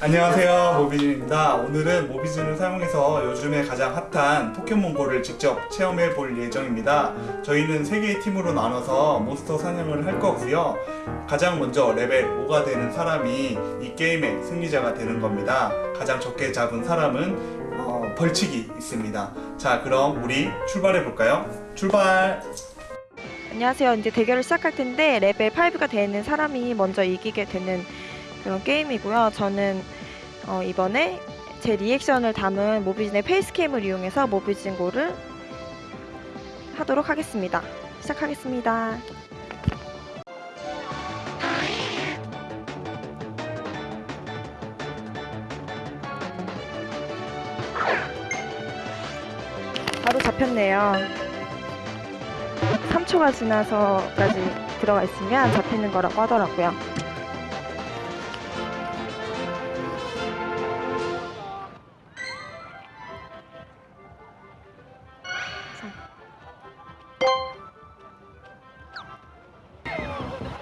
안녕하세요 모비즌입니다 오늘은 모비즌을 사용해서 요즘에 가장 핫한 포켓몬고를 직접 체험해 볼 예정입니다 저희는 3개의 팀으로 나눠서 몬스터 사냥을 할 거고요 가장 먼저 레벨 5가 되는 사람이 이 게임의 승리자가 되는 겁니다 가장 적게 잡은 사람은 어, 벌칙이 있습니다 자 그럼 우리 출발해 볼까요? 출발! 안녕하세요. 이제 대결을 시작할 텐데 레벨 5가 되는 사람이 먼저 이기게 되는 그런 게임이고요. 저는 어, 이번에 제 리액션을 담은 모비진의 페이스캠을 이용해서 모비진고를 하도록 하겠습니다. 시작하겠습니다. 바로 잡혔네요. 3초가 지나서까지 들어가 있으면 잡히는 거라고 하더라고요.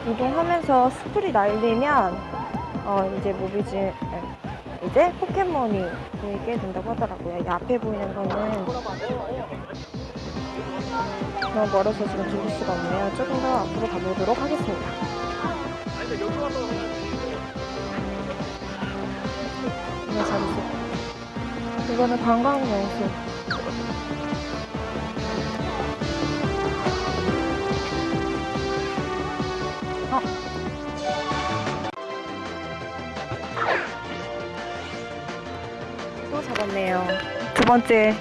이동하면서 스프리 날리면 어 이제 모비지 이제 포켓몬이 보이게 된다고 하더라고요. 이 앞에 보이는 거는 너무 멀어서 지금 죽을 수가 없네요. 조금 더 앞으로 가보도록 하겠습니다. 네. 이거는 관광 명소. 잡았네요. 두 번째.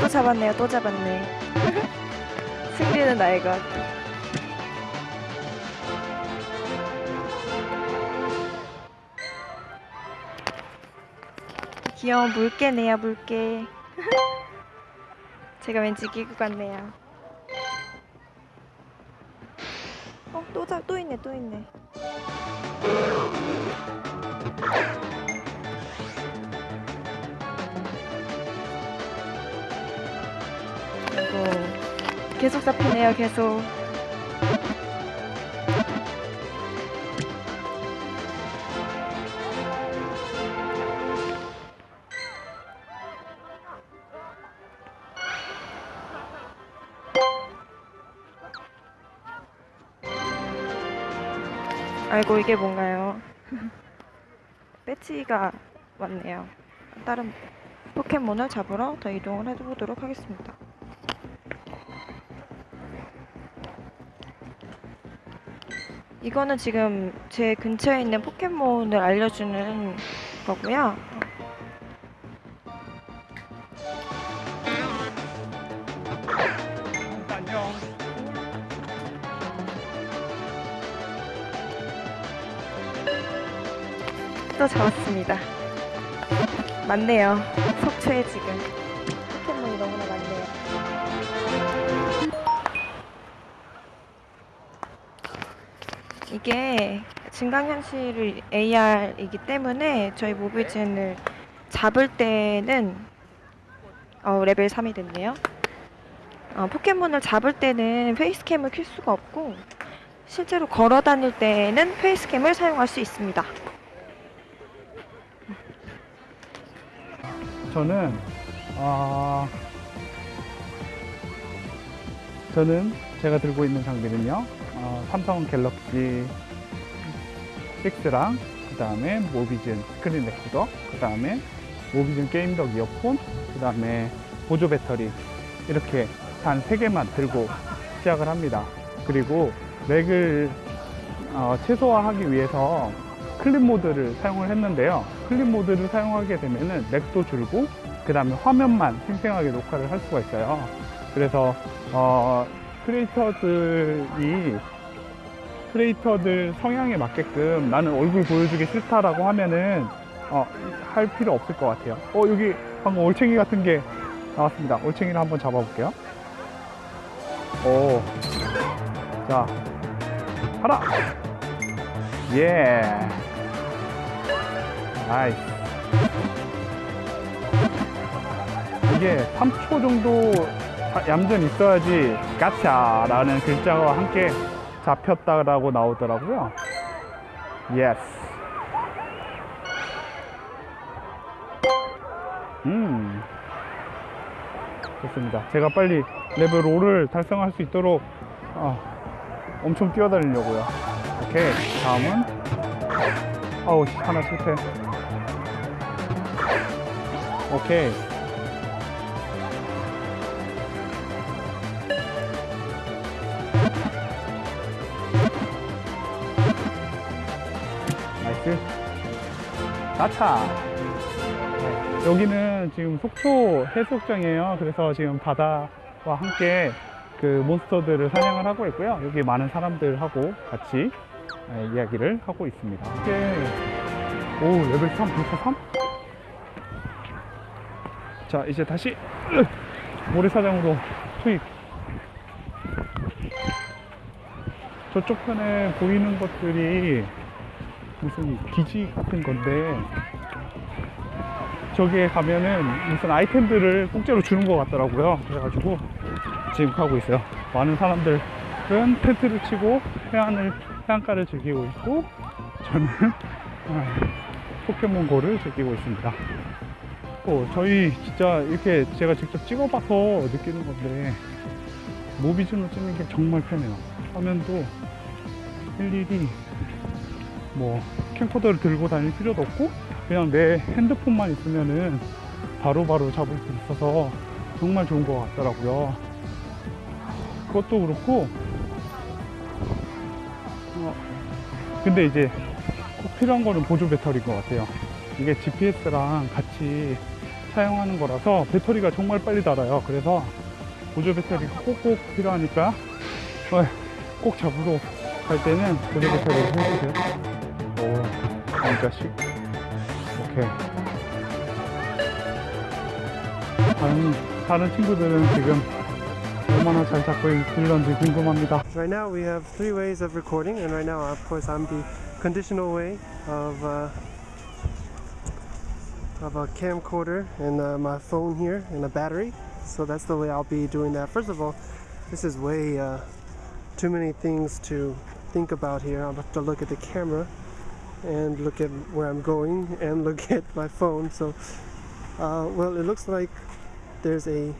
또 잡았네요. 또 잡았네. 승리는 나의 것. 귀여운 물개네요, 물개. 제가 왠지 것 같네요. 어, 또, 자, 또 있네, 또 있네. 아이고, 계속 잡히네요, 계속. 아이고 이게 뭔가요? 배치가 왔네요. 다른 포켓몬을 잡으러 더 이동을 해보도록 하겠습니다. 이거는 지금 제 근처에 있는 포켓몬을 알려주는 거고요. 또 잡았습니다. 많네요. 속초에 지금 포켓몬이 너무나 많네요. 이게 증강현실 AR이기 때문에 저희 모비즌을 잡을 때는 어, 레벨 3이 됐네요. 어, 포켓몬을 잡을 때는 facecam을 킬 수가 없고 실제로 걸어 다닐 때는 facecam을 사용할 수 있습니다. 저는 어, 저는 제가 들고 있는 장비는요 어, 삼성 갤럭시 6랑 그 다음에 모비즌 스크린 레코더 그 다음에 모비즌 게임덕 이어폰 그 다음에 보조 배터리 이렇게 단 3개만 들고 시작을 합니다 그리고 렉을 어, 최소화하기 위해서 클립 모드를 사용을 했는데요. 클립 모드를 사용하게 되면은 렉도 줄고 그 다음에 화면만 생생하게 녹화를 할 수가 있어요. 그래서 어, 크리에이터들이 크리에이터들 성향에 맞게끔 나는 얼굴 보여주기 싫다라고 하면은 어, 할 필요 없을 것 같아요. 어 여기 방금 올챙이 같은 게 나왔습니다. 올챙이를 한번 잡아볼게요. 오, 자, 하라. 예. Nice. 이게 3초 정도 자- 얌전 있어야지 gotcha라는 글자와 함께 잡혔다라고 나오더라고요. Yes. 음. 좋습니다. 제가 빨리 레벨 5를 달성할 수 있도록 어, 엄청 뛰어다니려고요. 오케이. 다음은 아우 씨, 하나 실패. 오케이. Nice. Gotcha. 네, 여기는 지금 속초 해수욕장이에요. 그래서 지금 바다와 함께 그 몬스터들을 사냥을 하고 있고요. 여기 많은 사람들하고 같이 네, 이야기를 하고 있습니다. 이게 오 레벨 3 벌써 3? 자 이제 다시 으, 모래사장으로 투입. 저쪽 편에 보이는 것들이 무슨 기지 같은 건데 저기에 가면은 무슨 아이템들을 공짜로 주는 것 같더라고요. 그래가지고 지금 가고 있어요. 많은 사람들은 텐트를 치고 해안을 해안가를 즐기고 있고 저는 아, 포켓몬고를 즐기고 있습니다. 어, 저희 진짜 이렇게 제가 직접 찍어봐서 느끼는 건데 모비준으로 찍는 게 정말 편해요. 화면도 일일이 뭐 캠코더를 들고 다닐 필요도 없고 그냥 내 핸드폰만 있으면은 바로 바로 잡을 수 있어서 정말 좋은 것 같더라고요. 그것도 그렇고 어, 근데 이제 꼭 필요한 거는 보조 배터리인 것 같아요. 이게 GPS랑 같이 사용하는 거라서 배터리가 정말 빨리 닳아요. 그래서 보조 배터리가 꼭꼭 필요하니까 어, 꼭 잡으러 갈 때는 보조 배터리를 해주세요. 오, 이 자식. 오케이. 다른, 다른 친구들은 지금 얼마나 잘 잡고 있을런지 궁금합니다. Right now we have three ways of recording, and right now, of course, I'm the conditional way of uh, of a camcorder and uh, my phone here and a battery. So that's the way I'll be doing that. First of all, this is way uh, too many things to think about here. I'll have to look at the camera and look at where I'm going and look at my phone. So, uh, well, it looks like there's a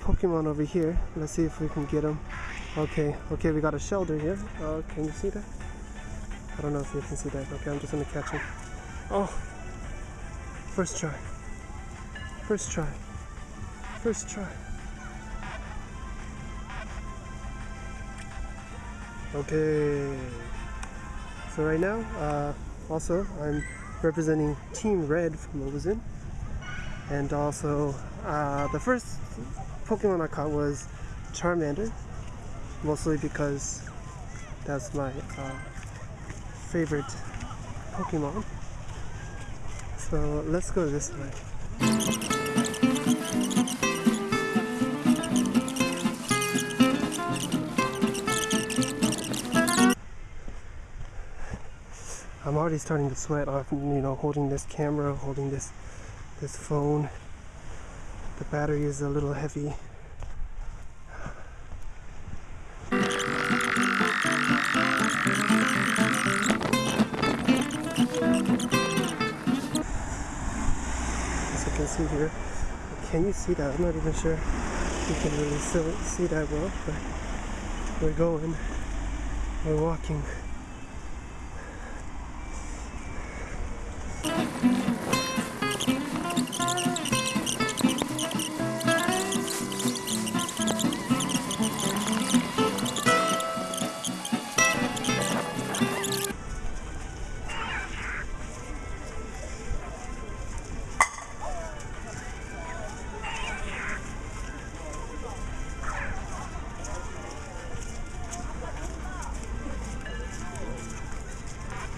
Pokemon over here. Let's see if we can get him. Okay, okay, we got a shelter here. Uh, can you see that? I don't know if you can see that. Okay, I'm just gonna catch him. Oh, first try. First try. First try. Okay. So right now, uh, also I'm representing Team Red from Lobozin, and also uh, the first Pokemon I caught was Charmander, mostly because that's my uh, favorite Pokemon. So let's go this way. I'm already starting to sweat off, you know, holding this camera, holding this this phone. The battery is a little heavy. As you can see here, can you see that? I'm not even sure you can really see, see that well, but we're going, we're walking.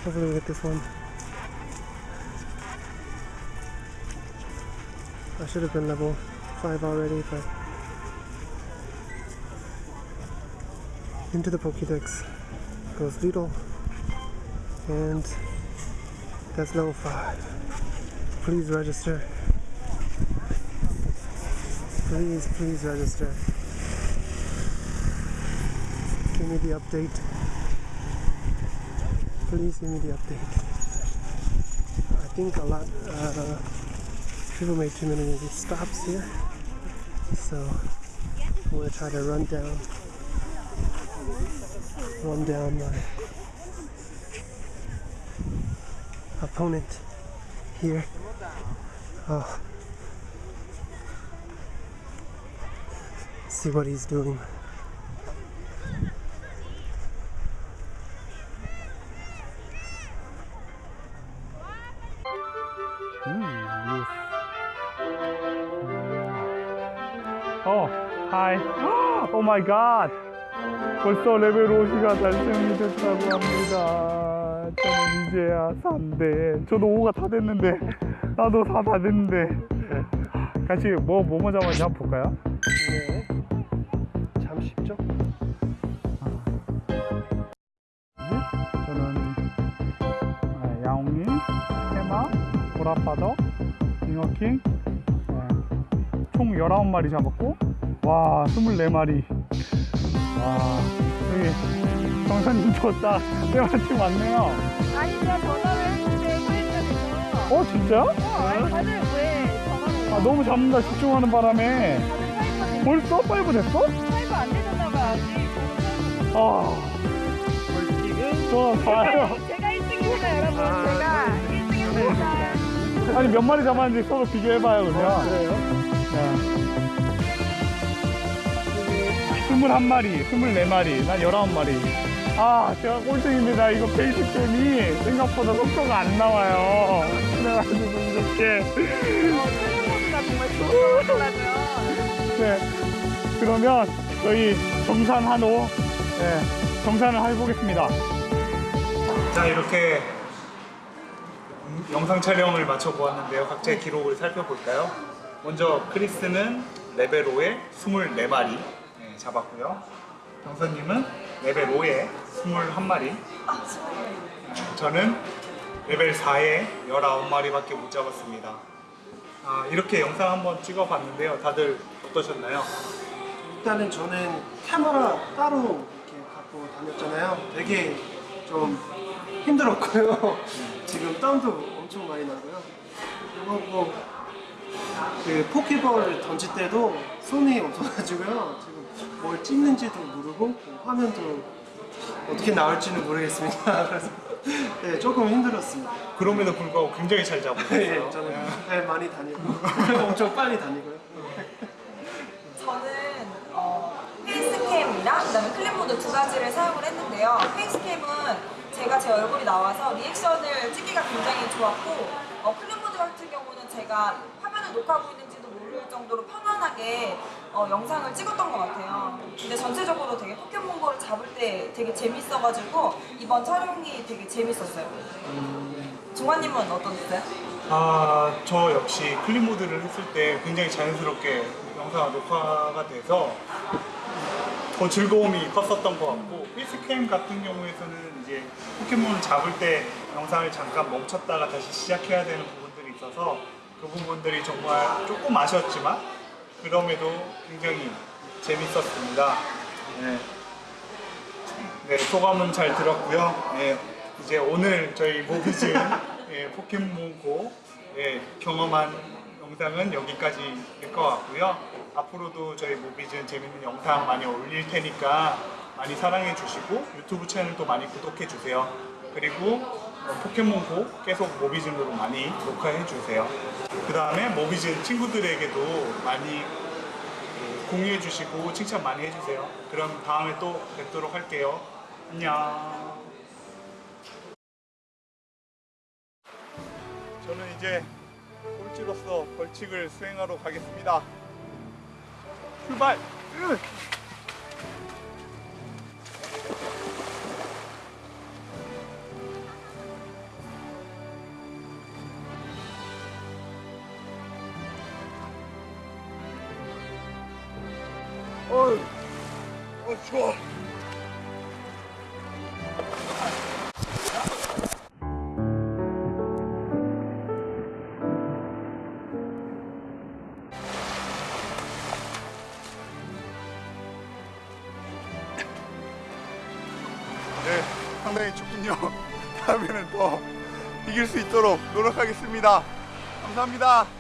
Hopefully we get this one. I should have been level 5 already, but into the Pokédex goes Lidl, and that's level 5. Please register. Please, please register. Give me the update. Please give me the update. I think a lot. Uh, people made too many stops here. So I'm gonna try to run down run down my opponent here. Oh. See what he's doing. Hi. Oh my god. 벌써 레벨 5시가 달성이 됐다고 합니다. 저는 이제야 4인데, 저도 5가 다 됐는데, 나도 4 다 됐는데. 같이 뭐, 뭐뭐 잡았는지 한번 볼까요? 네. 참 쉽죠? 저는 아, 야옹이, 해마, 보라파더, 잉어킹 네, 총 19마리 잡았고 와 24마리. 와 여기 정선님도 딱 때마침 왔네요. 아니 제가 전화를 했는데 소인들이죠 어 진짜? 어 아니 네. 다들 왜 전화를 아 너무 잡는다. 집중하는 바람에. 다들 5 벌써? 5 됐어? 5안 되셨나봐 아직. 아. 지금? 저 봐요. 제가 1등입니다 여러분. 아, 제가 1등입니다. 아니 몇 마리 잡았는지 서로 비교해봐요 그냥 어, 아, 그래요? 자. 21마리, 24마리, 난 19마리. 아, 제가 꼴등입니다. 이거 페이스팬이 생각보다 속도가 안 나와요. 그래가지고 이렇게. 어, 정말 좋은 네. 그러면 저희 정산 한번 네, 정산을 해보겠습니다. 자, 이렇게 영상 촬영을 마쳐보았는데요. 각자의 기록을 살펴볼까요? 먼저 크리스는 레벨 5에 24마리 잡았고요. 병선님은 레벨 5에 21마리. 저는 레벨 4에 19마리밖에 못 잡았습니다. 아, 이렇게 영상 한번 찍어봤는데요. 다들 어떠셨나요? 일단은 저는 카메라 따로 이렇게 갖고 다녔잖아요. 되게 좀 힘들었고요. 지금 땀도 엄청 많이 나고요. 그리고 뭐그 포켓볼을 던질 때도 손이 없어가지고요. 뭘 찍는지도 모르고 그 화면도 어떻게 나올지는 모르겠습니다. 그래서 네, 조금 힘들었습니다. 그럼에도 불구하고 굉장히 잘 잡고 네. 저는 네, 많이 다니고 엄청 빨리 다니고요. 저는 어, facecam이랑 그다음에 clip모드 두 가지를 사용을 했는데요. facecam은 제가 제 얼굴이 나와서 리액션을 찍기가 굉장히 좋았고 어, clip모드 같은 경우는 제가 화면을 녹화하고 있는 정도로 편안하게 어, 영상을 찍었던 것 같아요. 근데 전체적으로 되게 포켓몬고를 잡을 때 되게 재밌어가지고 이번 촬영이 되게 재밌었어요. 중환님은 어떠셨어요? 아, 저 역시 클립 모드를 했을 때 굉장히 자연스럽게 영상 녹화가 돼서 더 즐거움이 컸었던 것 같고 face cam 같은 경우에서는 이제 포켓몬을 잡을 때 영상을 잠깐 멈췄다가 다시 시작해야 되는 부분들이 있어서 그 부분들이 정말 조금 아쉬웠지만 그럼에도 굉장히 재밌었습니다. 네. 네, 소감은 잘 들었고요. 네, 이제 오늘 저희 모비즈 예, 포켓몬고 예, 경험한 영상은 여기까지일 것 같고요. 앞으로도 저희 모비즈는 재밌는 영상 많이 올릴 테니까 많이 사랑해 주시고 유튜브 채널도 많이 구독해 주세요. 그리고 어, 포켓몬고 계속 모비즌으로 많이 녹화해 주세요. 그 다음에 모비즌 친구들에게도 많이 예, 공유해 주시고 칭찬 많이 해주세요. 그럼 다음에 또 뵙도록 할게요. 안녕. 저는 이제 꼴찌로서 벌칙을 수행하러 가겠습니다. 출발! 노력하겠습니다. 감사합니다.